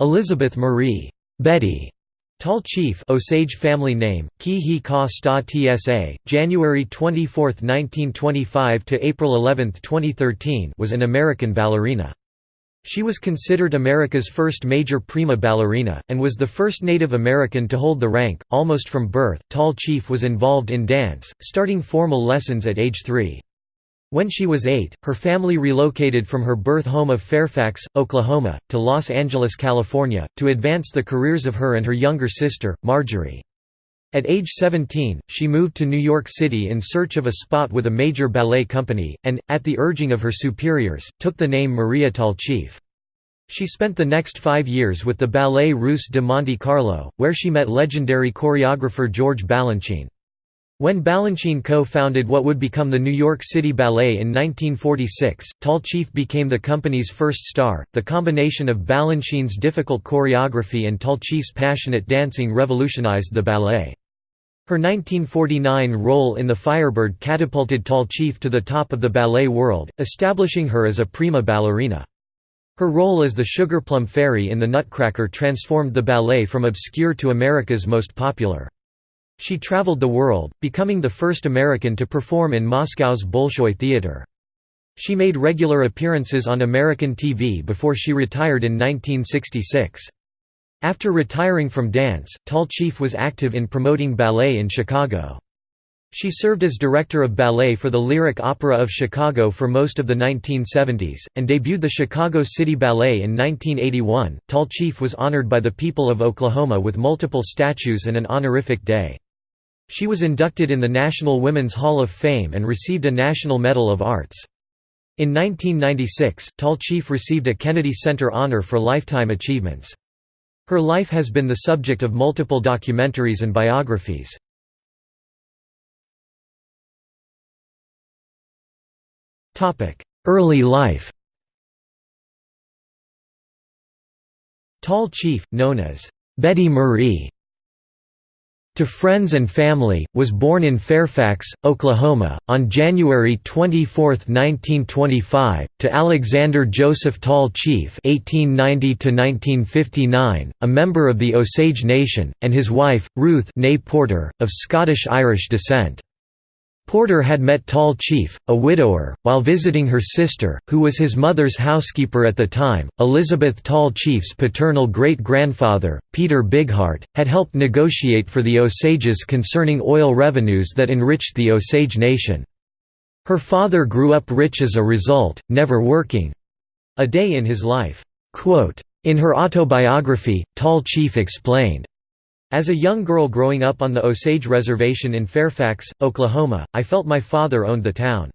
Elizabeth Marie Betty Tall Chief Osage family name, Ki Ka Sta Tsa, January 24, 1925 to April 11, 2013 was an American ballerina. She was considered America's first major prima ballerina, and was the first Native American to hold the rank. Almost from birth, Tall Chief was involved in dance, starting formal lessons at age three. When she was eight, her family relocated from her birth home of Fairfax, Oklahoma, to Los Angeles, California, to advance the careers of her and her younger sister, Marjorie. At age 17, she moved to New York City in search of a spot with a major ballet company, and, at the urging of her superiors, took the name Maria Tall Chief. She spent the next five years with the Ballet Russe de Monte Carlo, where she met legendary choreographer George Balanchine. When Balanchine co-founded what would become the New York City Ballet in 1946, Tall Chief became the company's first star. The combination of Balanchine's difficult choreography and Tall Chief's passionate dancing revolutionized the ballet. Her 1949 role in The Firebird catapulted Tall Chief to the top of the ballet world, establishing her as a prima ballerina. Her role as the Sugarplum Fairy in The Nutcracker transformed the ballet from obscure to America's most popular. She traveled the world, becoming the first American to perform in Moscow's Bolshoi Theatre. She made regular appearances on American TV before she retired in 1966. After retiring from dance, Tall Chief was active in promoting ballet in Chicago. She served as director of ballet for the Lyric Opera of Chicago for most of the 1970s, and debuted the Chicago City Ballet in 1981. Tall Chief was honored by the people of Oklahoma with multiple statues and an honorific day. She was inducted in the National Women's Hall of Fame and received a National Medal of Arts. In 1996, Tall Chief received a Kennedy Center Honor for Lifetime Achievements. Her life has been the subject of multiple documentaries and biographies. Early life Tall Chief, known as Betty Marie, to friends and family, was born in Fairfax, Oklahoma, on January 24, 1925, to Alexander Joseph Tall Chief (1890–1959), a member of the Osage Nation, and his wife, Ruth Porter, of Scottish-Irish descent. Porter had met Tall Chief, a widower, while visiting her sister, who was his mother's housekeeper at the time. Elizabeth Tall Chief's paternal great-grandfather, Peter Bigheart, had helped negotiate for the Osages concerning oil revenues that enriched the Osage Nation. Her father grew up rich as a result, never working. A day in his life. In her autobiography, Tall Chief explained, as a young girl growing up on the Osage Reservation in Fairfax, Oklahoma, I felt my father owned the town.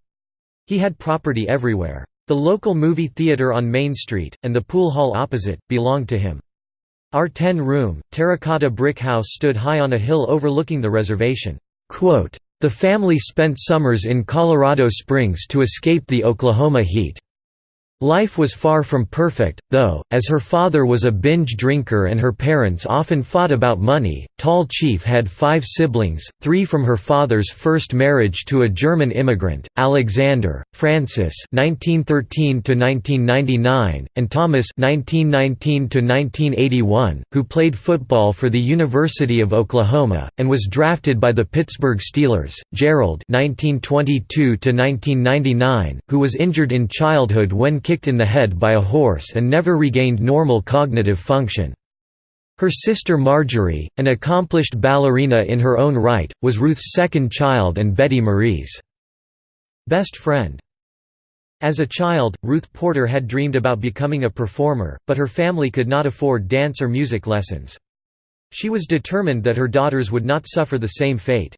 He had property everywhere. The local movie theater on Main Street, and the pool hall opposite, belonged to him. Our ten-room, terracotta brick house stood high on a hill overlooking the reservation. The family spent summers in Colorado Springs to escape the Oklahoma heat. Life was far from perfect, though, as her father was a binge drinker and her parents often fought about money. Tall Chief had five siblings, three from her father's first marriage to a German immigrant, Alexander, Francis (1913–1999), and Thomas (1919–1981), who played football for the University of Oklahoma and was drafted by the Pittsburgh Steelers. Gerald (1922–1999), who was injured in childhood when kicked in the head by a horse and never regained normal cognitive function. Her sister Marjorie, an accomplished ballerina in her own right, was Ruth's second child and Betty Marie's best friend. As a child, Ruth Porter had dreamed about becoming a performer, but her family could not afford dance or music lessons. She was determined that her daughters would not suffer the same fate.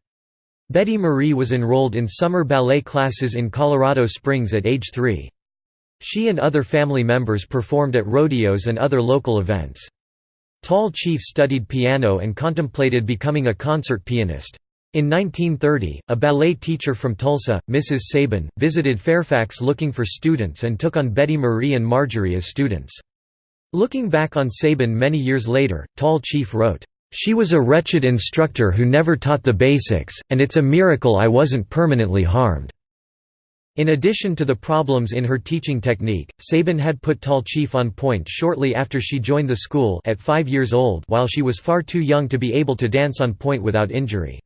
Betty Marie was enrolled in summer ballet classes in Colorado Springs at age three. She and other family members performed at rodeos and other local events. Tall Chief studied piano and contemplated becoming a concert pianist. In 1930, a ballet teacher from Tulsa, Mrs. Sabin, visited Fairfax looking for students and took on Betty Marie and Marjorie as students. Looking back on Sabin many years later, Tall Chief wrote, "...she was a wretched instructor who never taught the basics, and it's a miracle I wasn't permanently harmed." In addition to the problems in her teaching technique, Sabin had put Tall Chief on point shortly after she joined the school at five years old while she was far too young to be able to dance on point without injury.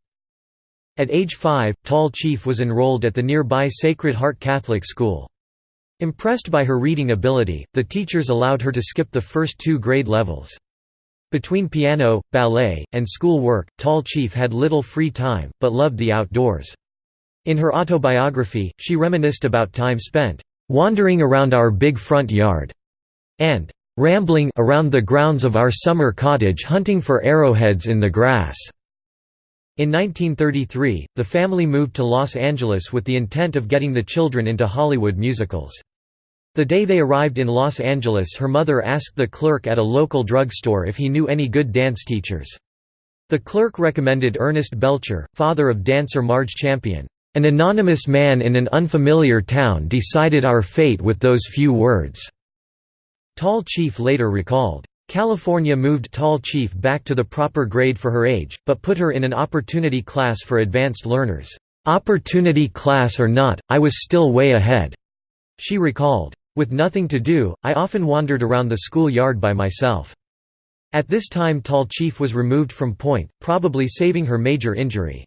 At age five, Tall Chief was enrolled at the nearby Sacred Heart Catholic School. Impressed by her reading ability, the teachers allowed her to skip the first two grade levels. Between piano, ballet, and school work, Tall Chief had little free time, but loved the outdoors. In her autobiography, she reminisced about time spent wandering around our big front yard and rambling around the grounds of our summer cottage hunting for arrowheads in the grass. In 1933, the family moved to Los Angeles with the intent of getting the children into Hollywood musicals. The day they arrived in Los Angeles her mother asked the clerk at a local drugstore if he knew any good dance teachers. The clerk recommended Ernest Belcher, father of dancer Marge Champion. An anonymous man in an unfamiliar town decided our fate with those few words." Tall Chief later recalled, California moved Tall Chief back to the proper grade for her age, but put her in an opportunity class for advanced learners. Opportunity class or not, I was still way ahead," she recalled. With nothing to do, I often wandered around the school yard by myself. At this time Tall Chief was removed from point, probably saving her major injury.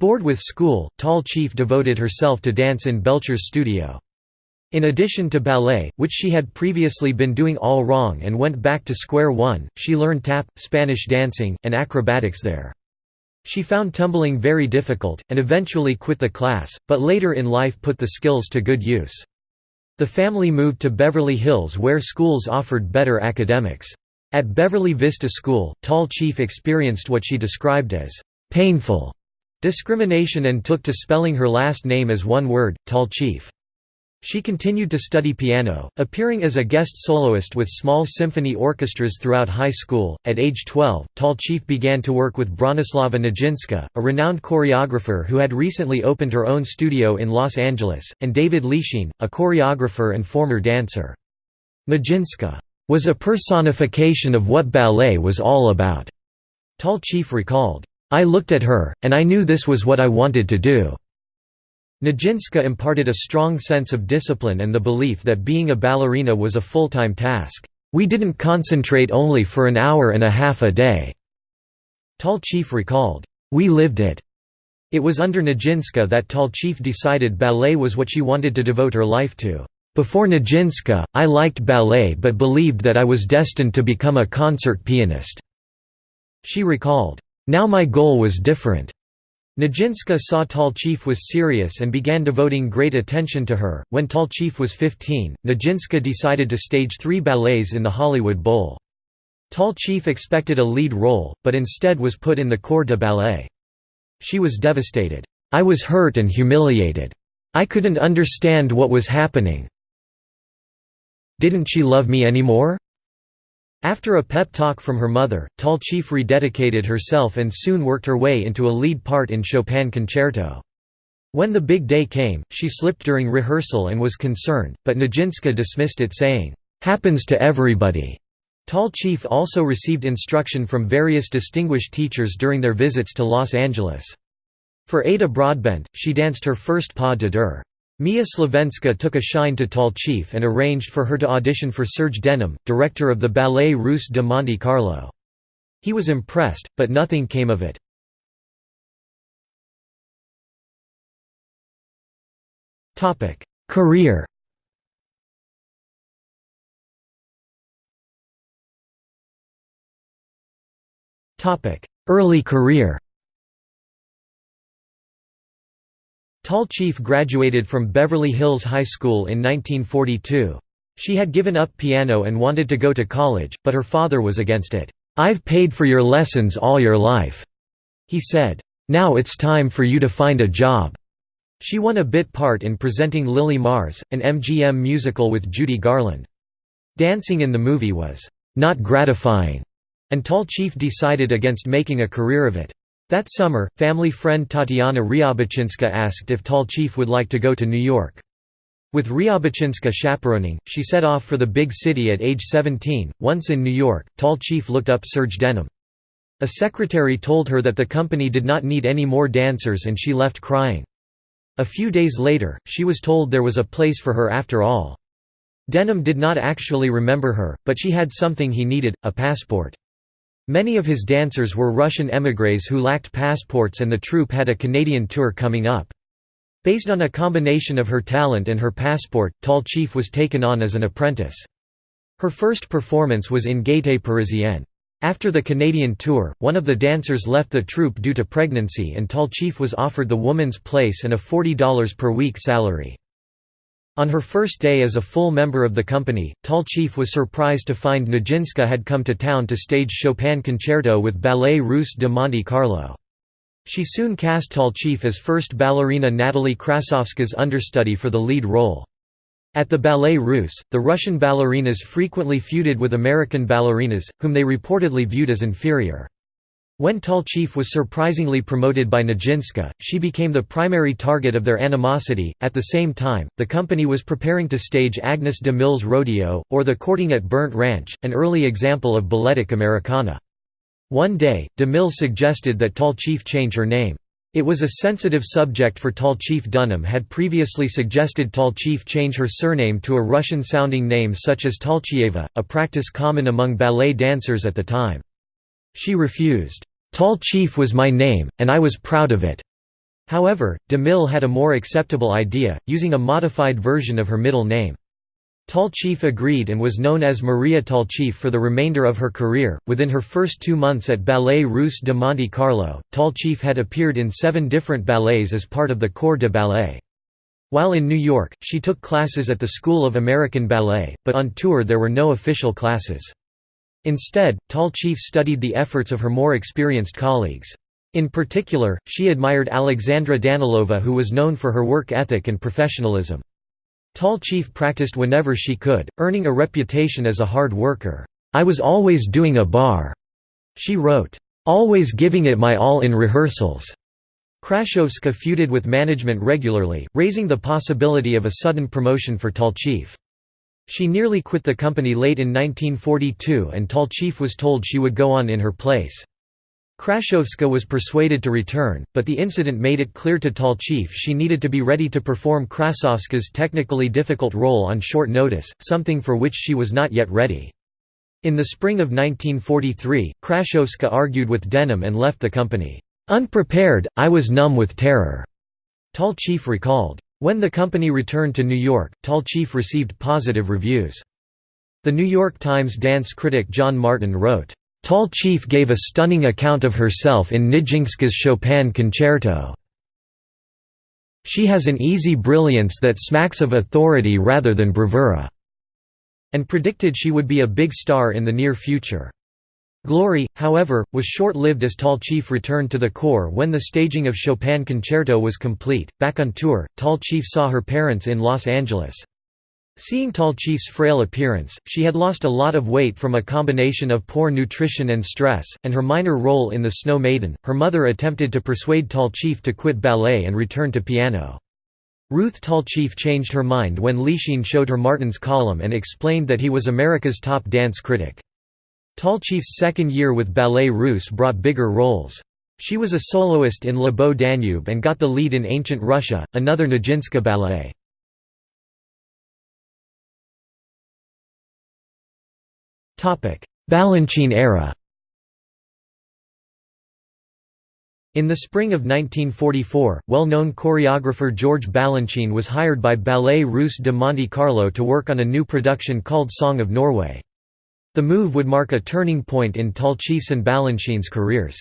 Bored with school, Tall Chief devoted herself to dance in Belcher's studio. In addition to ballet, which she had previously been doing all wrong and went back to square one, she learned tap, Spanish dancing, and acrobatics there. She found tumbling very difficult, and eventually quit the class, but later in life put the skills to good use. The family moved to Beverly Hills where schools offered better academics. At Beverly Vista School, Tall Chief experienced what she described as painful discrimination and took to spelling her last name as one word, Tall Chief. She continued to study piano, appearing as a guest soloist with small symphony orchestras throughout high school. At age 12, Tall Chief began to work with Bronislava Nijinska, a renowned choreographer who had recently opened her own studio in Los Angeles, and David Lichine, a choreographer and former dancer. Nijinska was a personification of what ballet was all about, Tall Chief recalled. I looked at her, and I knew this was what I wanted to do." Nijinska imparted a strong sense of discipline and the belief that being a ballerina was a full-time task. We didn't concentrate only for an hour and a half a day." Tall Chief recalled, "We lived it." It was under Nijinska that Tall Chief decided ballet was what she wanted to devote her life to. Before Nijinska, I liked ballet but believed that I was destined to become a concert pianist." She recalled, now my goal was different. Nijinska saw Tall Chief was serious and began devoting great attention to her. When Tall Chief was 15, Nijinska decided to stage three ballets in the Hollywood Bowl. Tall Chief expected a lead role, but instead was put in the corps de ballet. She was devastated. I was hurt and humiliated. I couldn't understand what was happening. Didn't she love me anymore? After a pep talk from her mother, Tall Chief rededicated herself and soon worked her way into a lead part in Chopin concerto. When the big day came, she slipped during rehearsal and was concerned, but Nijinska dismissed it saying, "'Happens to everybody." Tall Chief also received instruction from various distinguished teachers during their visits to Los Angeles. For Ada Broadbent, she danced her first pas de deux. Mia Slavenska took a shine to Tall Chief and arranged for her to audition for Serge Denham, director of the Ballet Russe de Monte Carlo. He was impressed, but nothing came of it. Career Early career Tall Chief graduated from Beverly Hills High School in 1942. She had given up piano and wanted to go to college, but her father was against it. "'I've paid for your lessons all your life,' he said. "'Now it's time for you to find a job.' She won a bit part in presenting Lily Mars, an MGM musical with Judy Garland. Dancing in the movie was "'not gratifying', and Tall Chief decided against making a career of it. That summer, family friend Tatiana Riabouchinska asked if Tall Chief would like to go to New York. With Riabouchinska chaperoning, she set off for the big city at age 17. Once in New York, Tall Chief looked up Serge Denham. A secretary told her that the company did not need any more dancers and she left crying. A few days later, she was told there was a place for her after all. Denham did not actually remember her, but she had something he needed, a passport. Many of his dancers were Russian émigrés who lacked passports and the troupe had a Canadian tour coming up. Based on a combination of her talent and her passport, Tall Chief was taken on as an apprentice. Her first performance was in Gaîté Parisienne. After the Canadian tour, one of the dancers left the troupe due to pregnancy and Tall Chief was offered the woman's place and a $40 per week salary. On her first day as a full member of the company, Tall Chief was surprised to find Nijinska had come to town to stage Chopin Concerto with Ballet Russe de Monte Carlo. She soon cast Tall Chief as first ballerina Natalie Krassovska's understudy for the lead role. At the Ballet Russe, the Russian ballerinas frequently feuded with American ballerinas, whom they reportedly viewed as inferior. When Tall Chief was surprisingly promoted by Nijinska, she became the primary target of their animosity. At the same time, the company was preparing to stage Agnes de Mille's Rodeo, or The Courting at Burnt Ranch, an early example of balletic Americana. One day, de Mille suggested that Tall Chief change her name. It was a sensitive subject for Tall Chief Denham had previously suggested Tall Chief change her surname to a Russian-sounding name such as Talchieva, a practice common among ballet dancers at the time. She refused. Tall Chief was my name, and I was proud of it. However, DeMille had a more acceptable idea, using a modified version of her middle name. Tall Chief agreed and was known as Maria Tall Chief for the remainder of her career. Within her first two months at Ballet Russe de Monte Carlo, Tall Chief had appeared in seven different ballets as part of the Corps de Ballet. While in New York, she took classes at the School of American Ballet, but on tour there were no official classes. Instead, Tall Chief studied the efforts of her more experienced colleagues. In particular, she admired Alexandra Danilova who was known for her work ethic and professionalism. Tall Chief practiced whenever she could, earning a reputation as a hard worker. "'I was always doing a barre,' she wrote. "'Always giving it my all in rehearsals.' Krassovska feuded with management regularly, raising the possibility of a sudden promotion for Tall Chief. She nearly quit the company late in 1942 and Tall Chief was told she would go on in her place. Krassovska was persuaded to return, but the incident made it clear to Tall Chief she needed to be ready to perform Krassovska's technically difficult role on short notice, something for which she was not yet ready. In the spring of 1943, Krassovska argued with Denham and left the company. Unprepared, I was numb with terror. Tall Chief recalled. When the company returned to New York, Tall Chief received positive reviews. The New York Times dance critic John Martin wrote, "...Tall Chief gave a stunning account of herself in Nijinska's Chopin Concerto. She has an easy brilliance that smacks of authority rather than bravura," and predicted she would be a big star in the near future. Glory, however, was short-lived as Tall Chief returned to the Corps when the staging of Chopin Concerto was complete. Back on tour, Tall Chief saw her parents in Los Angeles. Seeing Tall Chief's frail appearance, she had lost a lot of weight from a combination of poor nutrition and stress, and her minor role in The Snow Maiden. Her mother attempted to persuade Tall Chief to quit ballet and return to piano. Ruth Tall Chief changed her mind when Lichine showed her Martin's column and explained that he was America's top dance critic. Tall Chief's second year with Ballet Russe brought bigger roles. She was a soloist in Le Beau Danube and got the lead in Ancient Russia, another Nijinska ballet. Balanchine era In the spring of 1944, well-known choreographer George Balanchine was hired by Ballet Russe de Monte Carlo to work on a new production called Song of Norway. The move would mark a turning point in tallchief's and Balanchine's careers.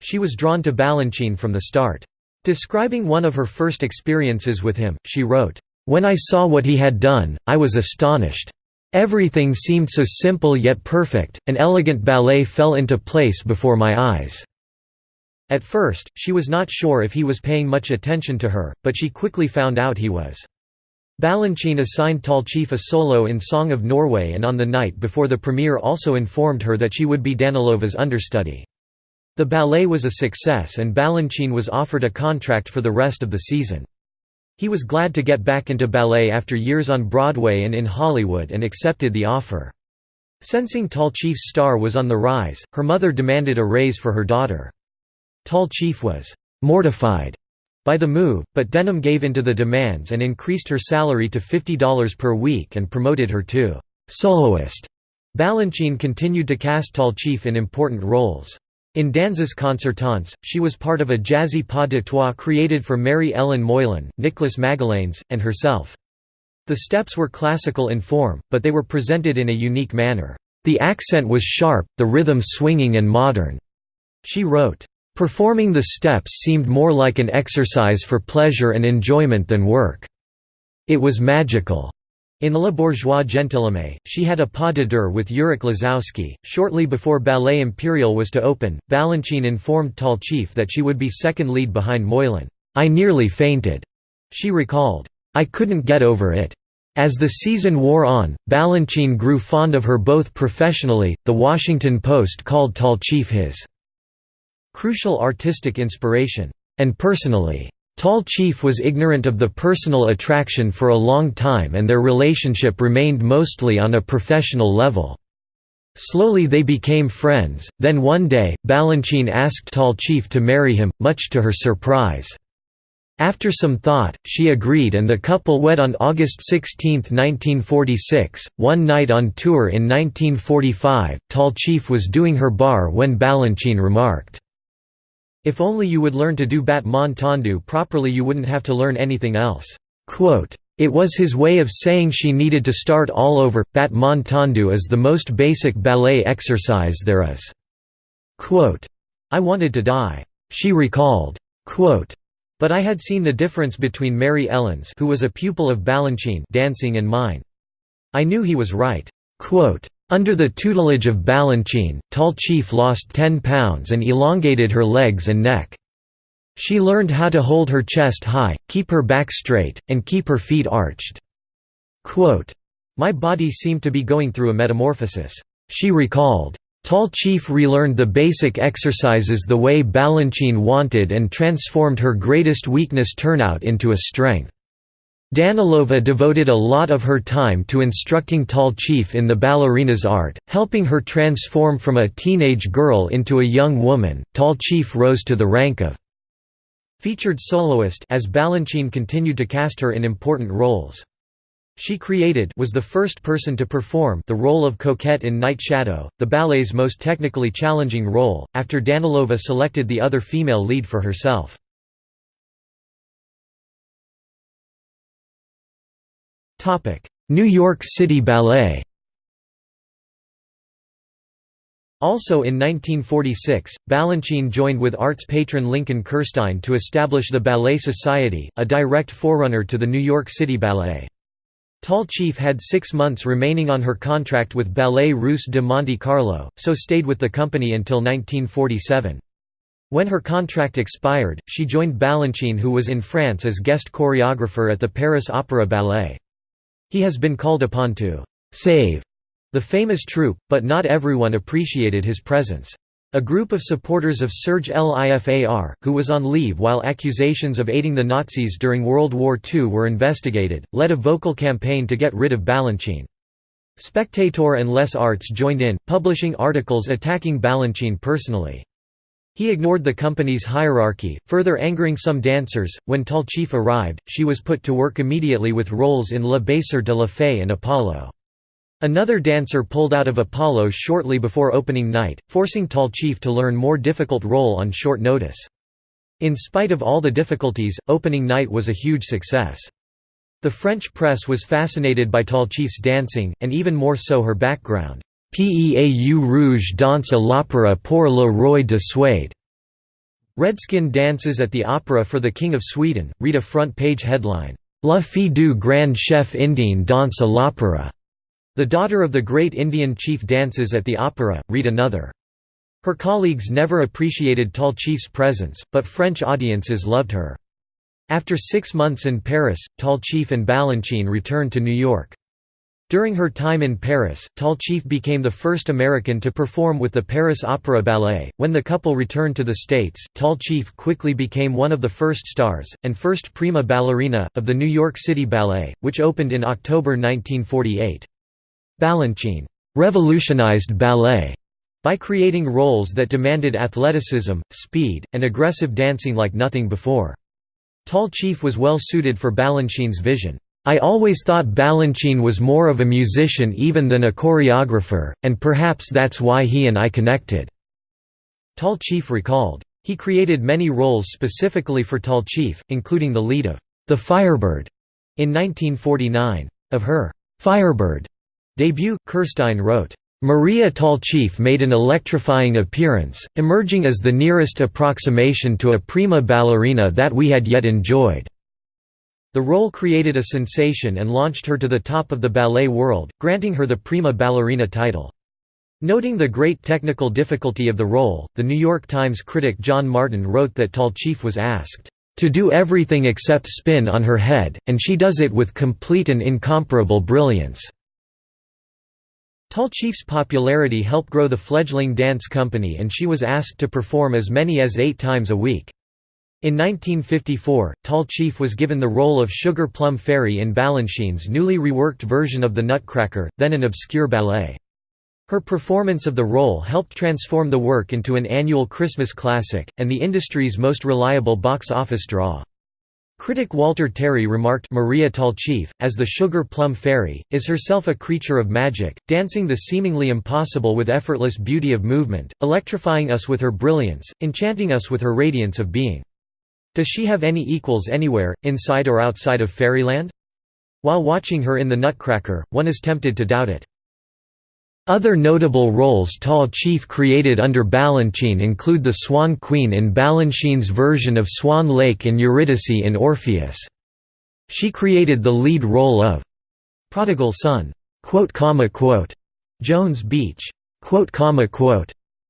She was drawn to Balanchine from the start. Describing one of her first experiences with him, she wrote, "...when I saw what he had done, I was astonished. Everything seemed so simple yet perfect, an elegant ballet fell into place before my eyes." At first, she was not sure if he was paying much attention to her, but she quickly found out he was. Balanchine assigned Tall Chief a solo in Song of Norway and on the night before the premiere also informed her that she would be Danilova's understudy. The ballet was a success and Balanchine was offered a contract for the rest of the season. He was glad to get back into ballet after years on Broadway and in Hollywood and accepted the offer. Sensing Tall Chief's star was on the rise, her mother demanded a raise for her daughter. Tall Chief was «mortified» by the move, but Denham gave in to the demands and increased her salary to $50 per week and promoted her to «soloist». Balanchine continued to cast Tallchief in important roles. In Danses Concertantes, she was part of a jazzy pas de trois created for Mary Ellen Moylan, Nicholas Magallanes, and herself. The steps were classical in form, but they were presented in a unique manner. The accent was sharp, the rhythm swinging and modern. She wrote, Performing the steps seemed more like an exercise for pleasure and enjoyment than work. It was magical. In Le Bourgeois Gentilhomme, she had a pas de deux with Yurik Lazowski. Shortly before Ballet Imperial was to open, Balanchine informed Tallchief that she would be second lead behind Moylan. I nearly fainted. She recalled, I couldn't get over it. As the season wore on, Balanchine grew fond of her both professionally. The Washington Post called Tallchief his crucial artistic inspiration, and personally Tallchief was ignorant of the personal attraction for a long time and their relationship remained mostly on a professional level. Slowly they became friends, then one day, Balanchine asked Tallchief to marry him, much to her surprise. After some thought, she agreed and the couple wed on August 16, 1946. One night on tour in 1945, Tallchief was doing her barre when Balanchine remarked, if only you would learn to do bat tendu properly you wouldn't have to learn anything else." Quote, it was his way of saying she needed to start all over. Bat tendu is the most basic ballet exercise there is. Quote, I wanted to die. She recalled. Quote, but I had seen the difference between Mary Ellens who was a pupil of Balanchine dancing and mine. I knew he was right. Quote, under the tutelage of Balanchine, Tallchief lost 10 pounds and elongated her legs and neck. She learned how to hold her chest high, keep her back straight, and keep her feet arched. Quote, My body seemed to be going through a metamorphosis. She recalled, Tallchief relearned the basic exercises the way Balanchine wanted and transformed her greatest weakness turnout into a strength. Danilova devoted a lot of her time to instructing Tallchief in the ballerina's art, helping her transform from a teenage girl into a young woman. Tallchief rose to the rank of featured soloist as Balanchine continued to cast her in important roles. She created was the first person to perform the role of Coquette in Night Shadow, the ballet's most technically challenging role, after Danilova selected the other female lead for herself. New York City Ballet Also in 1946, Balanchine joined with arts patron Lincoln Kirstein to establish the Ballet Society, a direct forerunner to the New York City Ballet. Tallchief had six months remaining on her contract with Ballet Russe de Monte Carlo, so stayed with the company until 1947. When her contract expired, she joined Balanchine who was in France as guest choreographer at the Paris Opera Ballet. He has been called upon to «save» the famous troupe, but not everyone appreciated his presence. A group of supporters of Serge Lifar, who was on leave while accusations of aiding the Nazis during World War II were investigated, led a vocal campaign to get rid of Balanchine. Spectator and Les Arts joined in, publishing articles attacking Balanchine personally. He ignored the company's hierarchy, further angering some dancers. When Tallchief arrived, she was put to work immediately with roles in Le Baiser de la Fée and Apollo. Another dancer pulled out of Apollo shortly before opening night, forcing Tallchief to learn more difficult role on short notice. In spite of all the difficulties, opening night was a huge success. The French press was fascinated by Tallchief's dancing, and even more so her background. Peau rouge danse à l'opéra pour le roi de Suède. Redskin dances at the opera for the King of Sweden, read a front-page headline, La fille du grand chef indien danse à l'opéra. The daughter of the great Indian chief dances at the opera, read another. Her colleagues never appreciated Tallchief's presence, but French audiences loved her. After six months in Paris, Tallchief and Balanchine returned to New York. During her time in Paris, Tallchief became the first American to perform with the Paris Opera Ballet. When the couple returned to the States, Tallchief quickly became one of the first stars, and first prima ballerina, of the New York City Ballet, which opened in October 1948. Balanchine revolutionized ballet by creating roles that demanded athleticism, speed, and aggressive dancing like nothing before. Tall Chief was well suited for Balanchine's vision. I always thought Balanchine was more of a musician even than a choreographer, and perhaps that's why he and I connected." Tall Chief recalled. He created many roles specifically for Tall Chief, including the lead of The Firebird in 1949. Of her Firebird debut, Kirstein wrote, Maria Tallchief made an electrifying appearance, emerging as the nearest approximation to a prima ballerina that we had yet enjoyed. The role created a sensation and launched her to the top of the ballet world, granting her the prima ballerina title. Noting the great technical difficulty of the role, the New York Times critic John Martin wrote that Tallchief was asked, "...to do everything except spin on her head, and she does it with complete and incomparable brilliance." Tallchief's popularity helped grow the fledgling dance company and she was asked to perform as many as eight times a week. In 1954, Tall Chief was given the role of Sugar Plum Fairy in Balanchine's newly reworked version of The Nutcracker, then an obscure ballet. Her performance of the role helped transform the work into an annual Christmas classic, and the industry's most reliable box office draw. Critic Walter Terry remarked Maria Tallchief, as the Sugar Plum Fairy, is herself a creature of magic, dancing the seemingly impossible with effortless beauty of movement, electrifying us with her brilliance, enchanting us with her radiance of being. Does she have any equals anywhere, inside or outside of fairyland? While watching her in The Nutcracker, one is tempted to doubt it. Other notable roles Tall Chief created under Balanchine include the Swan Queen in Balanchine's version of Swan Lake and Eurydice in Orpheus. She created the lead role of Prodigal Son, Jones Beach,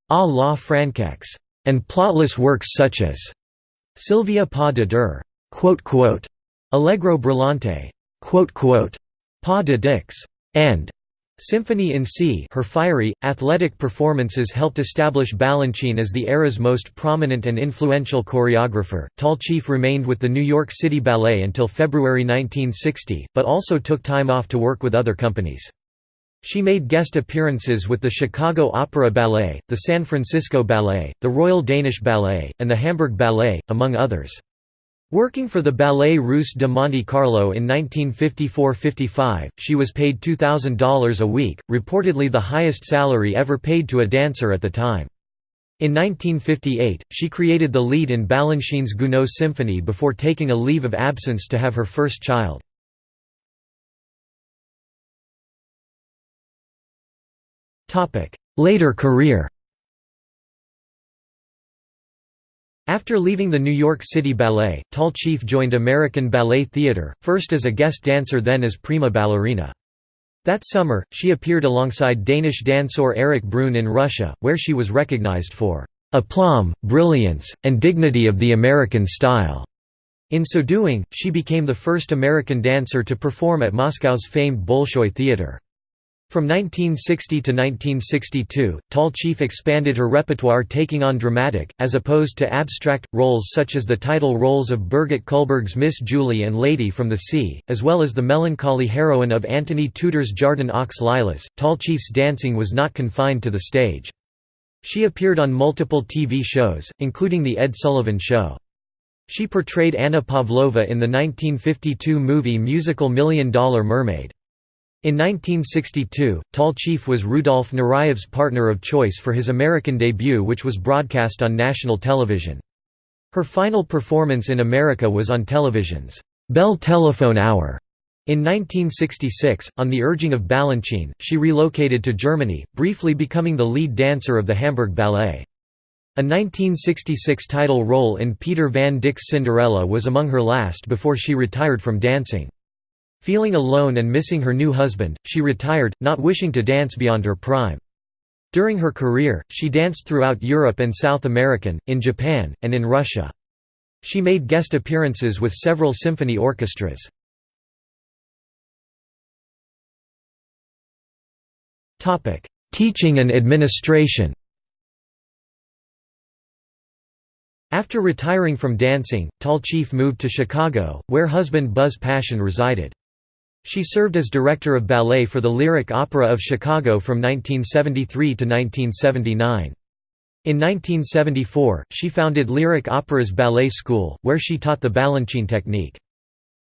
A la Françaix, and plotless works such as Sylvia Pas de Deux, Allegro Brillante, Pas de Dix, and Symphony in C her fiery, athletic performances helped establish Balanchine as the era's most prominent and influential choreographer. Tall Chief remained with the New York City Ballet until February 1960, but also took time off to work with other companies. She made guest appearances with the Chicago Opera Ballet, the San Francisco Ballet, the Royal Danish Ballet, and the Hamburg Ballet, among others. Working for the Ballet Russe de Monte Carlo in 1954–55, she was paid $2,000 a week, reportedly the highest salary ever paid to a dancer at the time. In 1958, she created the lead in Balanchine's Gounod Symphony before taking a leave of absence to have her first child. Later career After leaving the New York City Ballet, Tall Chief joined American Ballet Theatre, first as a guest dancer then as prima ballerina. That summer, she appeared alongside Danish dancer Erik Bruhn in Russia, where she was recognized for "...aplomb, brilliance, and dignity of the American style." In so doing, she became the first American dancer to perform at Moscow's famed Bolshoi Theatre. From 1960 to 1962, Tall Chief expanded her repertoire taking on dramatic, as opposed to abstract, roles such as the title roles of Birgit Cullberg's Miss Julie and Lady from the Sea, as well as the melancholy heroine of Antony Tudor's Jardin aux Lilas. Tall Chief's dancing was not confined to the stage. She appeared on multiple TV shows, including The Ed Sullivan Show. She portrayed Anna Pavlova in the 1952 movie musical Million Dollar Mermaid. In 1962, Tall Chief was Rudolf Nureyev's partner of choice for his American debut which was broadcast on national television. Her final performance in America was on television's Bell Telephone Hour. In 1966, on the urging of Balanchine, she relocated to Germany, briefly becoming the lead dancer of the Hamburg Ballet. A 1966 title role in Peter van Dyk's Cinderella was among her last before she retired from dancing. Feeling alone and missing her new husband, she retired, not wishing to dance beyond her prime. During her career, she danced throughout Europe and South America, in Japan, and in Russia. She made guest appearances with several symphony orchestras. Teaching and administration After retiring from dancing, Tall Chief moved to Chicago, where husband Buzz Paschen resided. She served as director of ballet for the Lyric Opera of Chicago from 1973 to 1979. In 1974, she founded Lyric Opera's Ballet School, where she taught the Balanchine technique.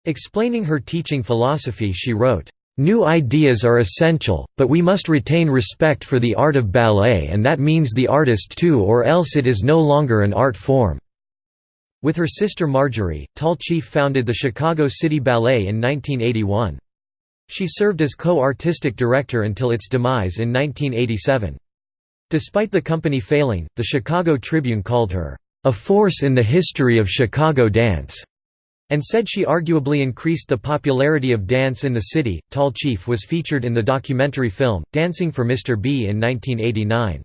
Explaining her teaching philosophy she wrote, New ideas are essential, but we must retain respect for the art of ballet and that means the artist too or else it is no longer an art form." With her sister Marjorie, Tall Chief founded the Chicago City Ballet in 1981. She served as co-artistic director until its demise in 1987. Despite the company failing, the Chicago Tribune called her, "...a force in the history of Chicago dance." and said she arguably increased the popularity of dance in the city. Tall Chief was featured in the documentary film, Dancing for Mr. B in 1989.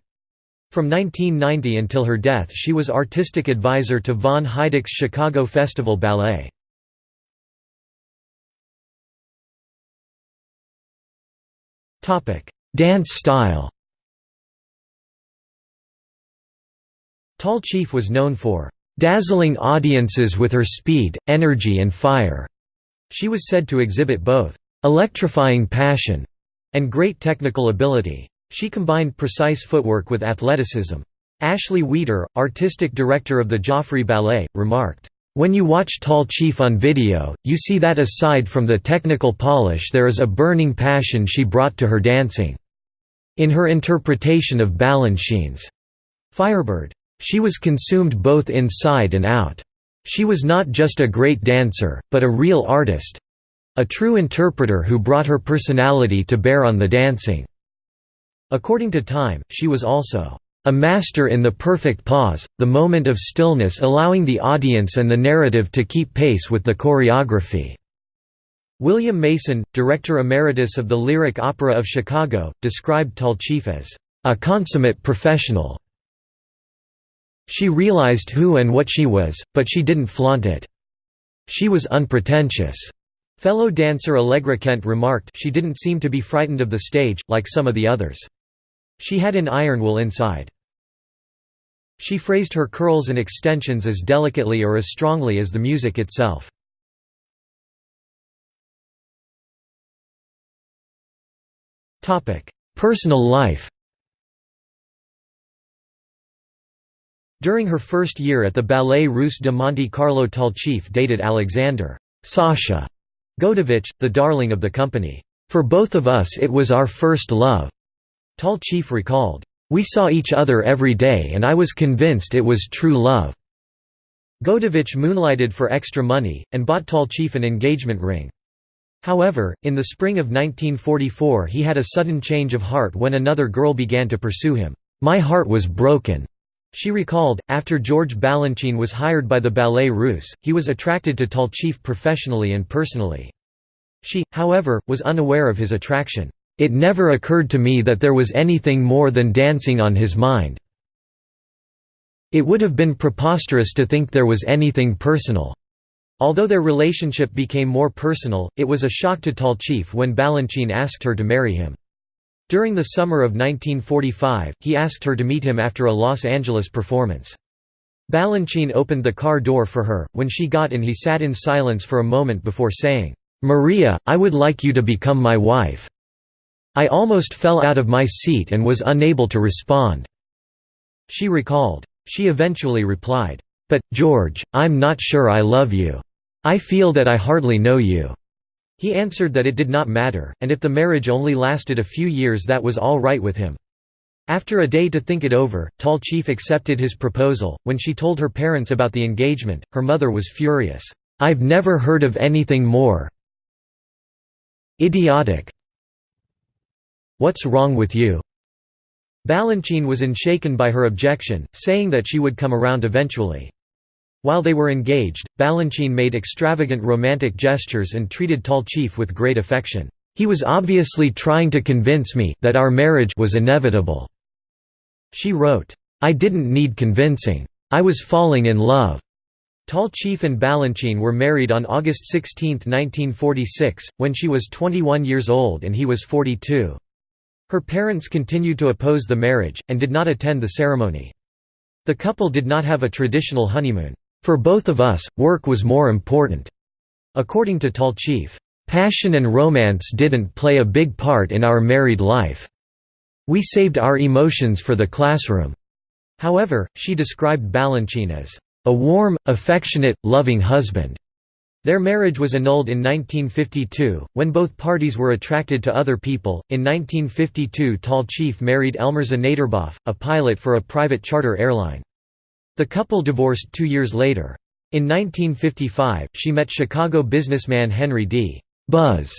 From 1990 until her death she was artistic advisor to Von Heidecke's Chicago Festival Ballet. Dance style Tall Chief was known for dazzling audiences with her speed, energy and fire. She was said to exhibit both electrifying passion and great technical ability. She combined precise footwork with athleticism. Ashley Wheater, artistic director of the Joffrey Ballet, remarked, "...when you watch Tall Chief on video, you see that aside from the technical polish there is a burning passion she brought to her dancing." In her interpretation of Balanchine's Firebird, she was consumed both inside and out. She was not just a great dancer, but a real artist—a true interpreter who brought her personality to bear on the dancing. According to Time, she was also a master in the perfect pause, the moment of stillness allowing the audience and the narrative to keep pace with the choreography." William Mason, Director Emeritus of the Lyric Opera of Chicago, described Tall as, "...a consummate professional." She realized who and what she was, but she didn't flaunt it. She was unpretentious. Fellow dancer Allegra Kent remarked she didn't seem to be frightened of the stage, like some of the others. She had an iron will inside. She phrased her curls and extensions as delicately or as strongly as the music itself. Personal life During her first year at the Ballet Russe de Monte Carlo Tall Chief dated Alexander Sasha Goudovitch, the darling of the company. For both of us it was our first love. Tall Chief recalled, We saw each other every day and I was convinced it was true love. Goudovitch moonlighted for extra money, and bought Tall Chief an engagement ring. However, in the spring of 1944 he had a sudden change of heart when another girl began to pursue him. My heart was broken. She recalled, after George Balanchine was hired by the Ballet Russe, he was attracted to Tall Chief professionally and personally. She, however, was unaware of his attraction. It never occurred to me that there was anything more than dancing on his mind. It would have been preposterous to think there was anything personal. Although their relationship became more personal, it was a shock to Tall Chief when Balanchine asked her to marry him. During the summer of 1945, he asked her to meet him after a Los Angeles performance. Balanchine opened the car door for her, when she got in he sat in silence for a moment before saying, "'Maria, I would like you to become my wife.' I almost fell out of my seat and was unable to respond." She recalled. She eventually replied, "'But, George, I'm not sure I love you. I feel that I hardly know you.' He answered that it did not matter, and if the marriage only lasted a few years that was all right with him. After a day to think it over, Tall Chief accepted his proposal. When she told her parents about the engagement, her mother was furious. I've never heard of anything more idiotic. What's wrong with you? Balanchine was unshaken by her objection, saying that she would come around eventually. While they were engaged, Balanchine made extravagant romantic gestures and treated Tall Chief with great affection. He was obviously trying to convince me that our marriage was inevitable. She wrote, I didn't need convincing. I was falling in love. Tall Chief and Balanchine were married on August 16, 1946, when she was 21 years old and he was 42. Her parents continued to oppose the marriage, and did not attend the ceremony. The couple did not have a traditional honeymoon. For both of us, work was more important. According to Tall Chief, passion and romance didn't play a big part in our married life. We saved our emotions for the classroom. However, she described Balanchine as a warm, affectionate, loving husband. Their marriage was annulled in 1952, when both parties were attracted to other people. In 1952, Tall Chief married Elmourza Natirboff, a pilot for a private charter airline. The couple divorced two years later. In 1955, she met Chicago businessman Henry D. Buzz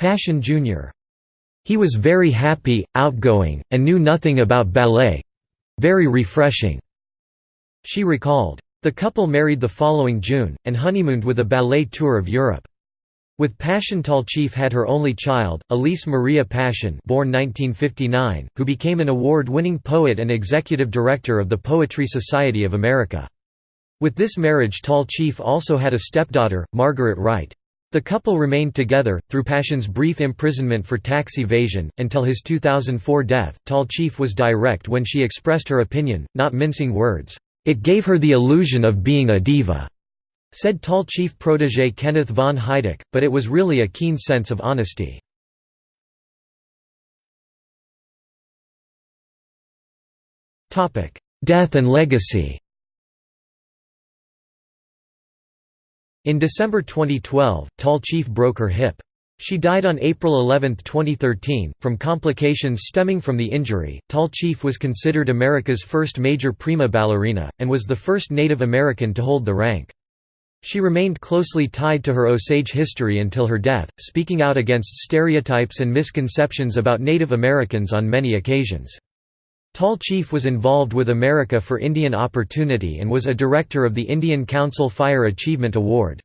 Paschen Jr. He was very happy, outgoing, and knew nothing about ballet very refreshing. She recalled. The couple married the following June, and honeymooned with a ballet tour of Europe. With Paschen Chief had her only child, Elise Maria Paschen born 1959, who became an award-winning poet and executive director of the Poetry Society of America. With this marriage Tall Chief also had a stepdaughter, Margaret Wright. The couple remained together, through Paschen's brief imprisonment for tax evasion, until his 2004 death. Tall Chief was direct when she expressed her opinion, not mincing words. It gave her the illusion of being a diva, said Tall Chief protege Kenneth von Heidecke, but it was really a keen sense of honesty. Death and legacy In December 2012, Tall Chief broke her hip. She died on April 11, 2013, from complications stemming from the injury. Tall Chief was considered America's first major prima ballerina, and was the first Native American to hold the rank. She remained closely tied to her Osage history until her death, speaking out against stereotypes and misconceptions about Native Americans on many occasions. Tall Chief was involved with America for Indian Opportunity and was a director of the Indian Council Fire Achievement Award.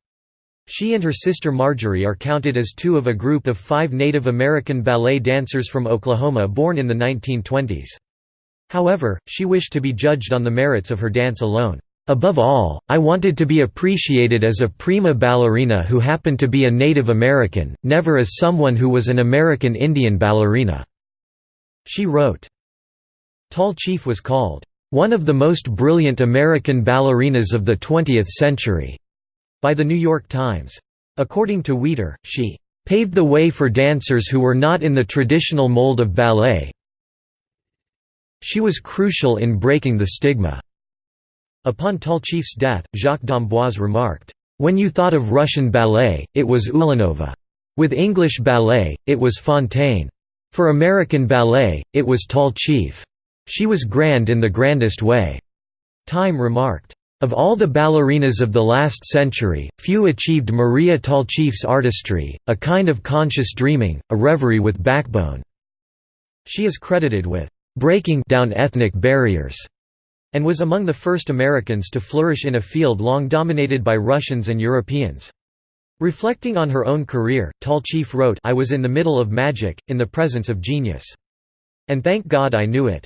She and her sister Marjorie are counted as two of a group of five Native American ballet dancers from Oklahoma born in the 1920s. However, she wished to be judged on the merits of her dance alone. Above all, I wanted to be appreciated as a prima ballerina who happened to be a Native American, never as someone who was an American Indian ballerina." She wrote. Tall Chief was called, "...one of the most brilliant American ballerinas of the 20th century." By The New York Times. According to Weider, she "...paved the way for dancers who were not in the traditional mold of ballet she was crucial in breaking the stigma." Upon Tall Chief's death, Jacques d'Amboise remarked, "...when you thought of Russian ballet, it was Ulanova. With English ballet, it was Fonteyn. For American ballet, it was Tall Chief." She was grand in the grandest way." Time remarked. Of all the ballerinas of the last century, few achieved Maria Tallchief's artistry, a kind of conscious dreaming, a reverie with backbone. She is credited with breaking down ethnic barriers and was among the first Americans to flourish in a field long dominated by Russians and Europeans. Reflecting on her own career, Tall Chief wrote I was in the middle of magic, in the presence of genius. And thank God I knew it.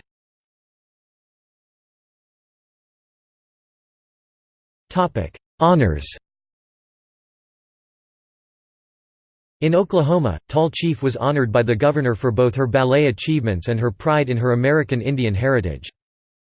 Honors In Oklahoma, Tall Chief was honored by the governor for both her ballet achievements and her pride in her American Indian heritage.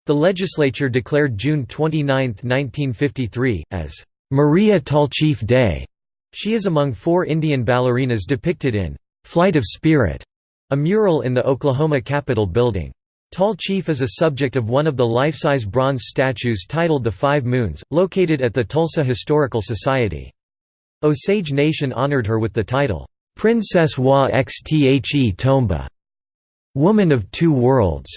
The legislature declared June 29, 1953, as Maria Tall Chief Day. She is among four Indian ballerinas depicted in Flight of Spirit, a mural in the Oklahoma Capitol building. Tall Chief is a subject of one of the life-size bronze statues titled The Five Moons, located at the Tulsa Historical Society. Osage Nation honored her with the title, Princess Wa Xthe Tomba, Woman of Two Worlds.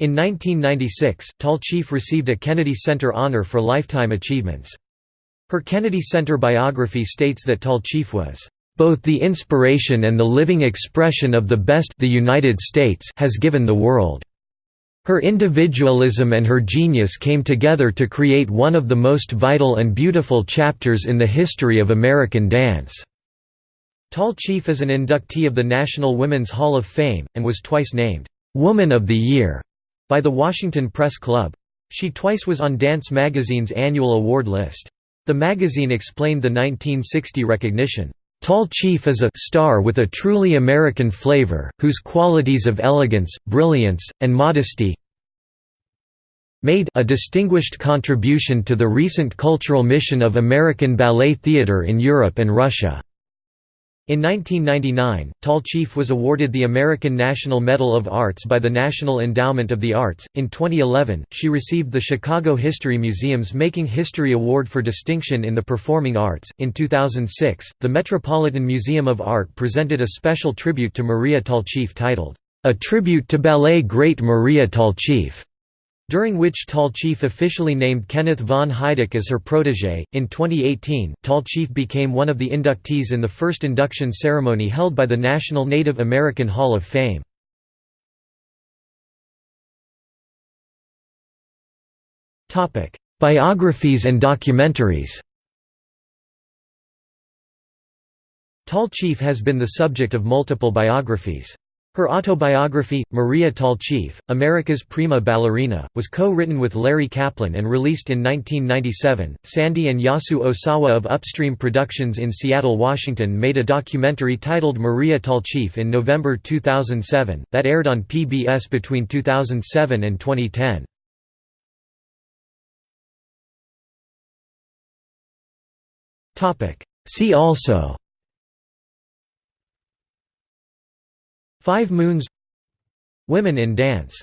In 1996, Tall Chief received a Kennedy Center honor for lifetime achievements. Her Kennedy Center biography states that Tall Chief was both the inspiration and the living expression of the best the United States has given the world. Her individualism and her genius came together to create one of the most vital and beautiful chapters in the history of American dance. Tall Chief is an inductee of the National Women's Hall of Fame, and was twice named, "'Woman of the Year' by the Washington Press Club. She twice was on Dance Magazine's annual award list. The magazine explained the 1960 recognition, Tall Chief is a star with a truly American flavor, whose qualities of elegance, brilliance, and modesty made a distinguished contribution to the recent cultural mission of American ballet theatre in Europe and Russia. In 1999, Tall Chief was awarded the American National Medal of Arts by the National Endowment of the Arts. In 2011, she received the Chicago History Museum's Making History Award for Distinction in the Performing Arts. In 2006, the Metropolitan Museum of Art presented a special tribute to Maria Tallchief titled, A Tribute to Ballet Great Maria Tallchief during which Tall Chief officially named Kenneth von Heidecke as her protégé. In 2018, Tall Chief became one of the inductees in the first induction ceremony held by the National Native American Hall of Fame. Topic: Biographies and documentaries Tall Chief has been the subject of multiple biographies. Her autobiography, Maria Tallchief, America's Prima Ballerina, was co-written with Larry Kaplan and released in 1997. Sandy and Yasu Osawa of Upstream Productions in Seattle, Washington made a documentary titled Maria Tallchief in November 2007, that aired on PBS between 2007 and 2010. See also Five Moons Women in Dance